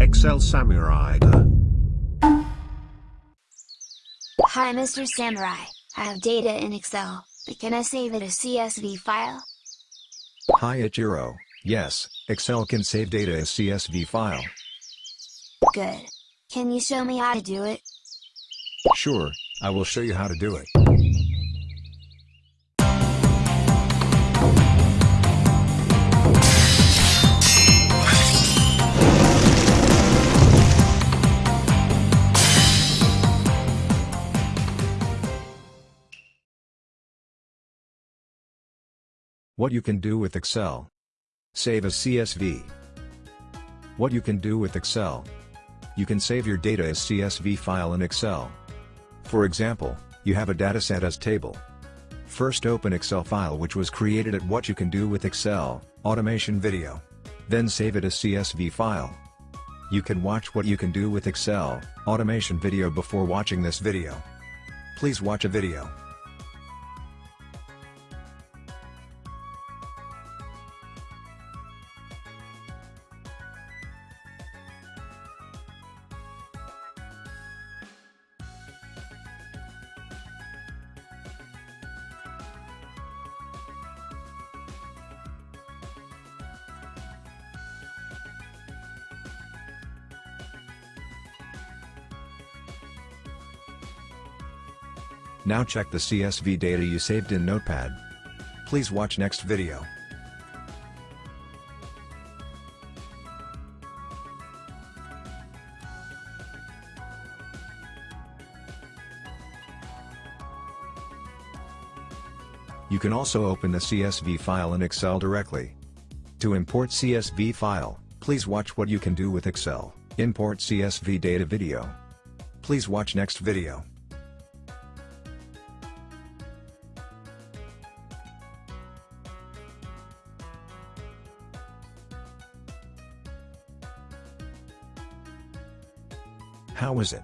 Excel Samurai. Hi Mr. Samurai, I have data in Excel, but can I save it as CSV file? Hi Ichiro, yes, Excel can save data as CSV file. Good. Can you show me how to do it? Sure, I will show you how to do it. What you can do with Excel. Save as CSV. What you can do with Excel. You can save your data as CSV file in Excel. For example, you have a dataset as table. First open Excel file which was created at what you can do with Excel, automation video. Then save it as CSV file. You can watch what you can do with Excel, automation video before watching this video. Please watch a video. Now check the CSV data you saved in Notepad. Please watch next video. You can also open the CSV file in Excel directly. To import CSV file, please watch what you can do with Excel, import CSV data video. Please watch next video. How is it?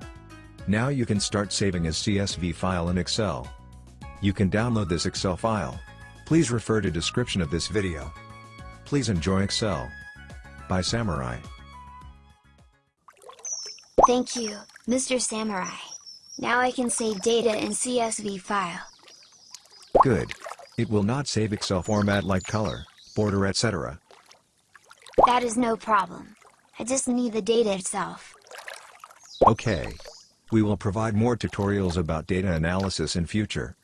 Now you can start saving as CSV file in Excel. You can download this Excel file. Please refer to description of this video. Please enjoy Excel. By Samurai. Thank you, Mr. Samurai. Now I can save data in CSV file. Good. It will not save Excel format like color, border etc. That is no problem. I just need the data itself. Okay. We will provide more tutorials about data analysis in future.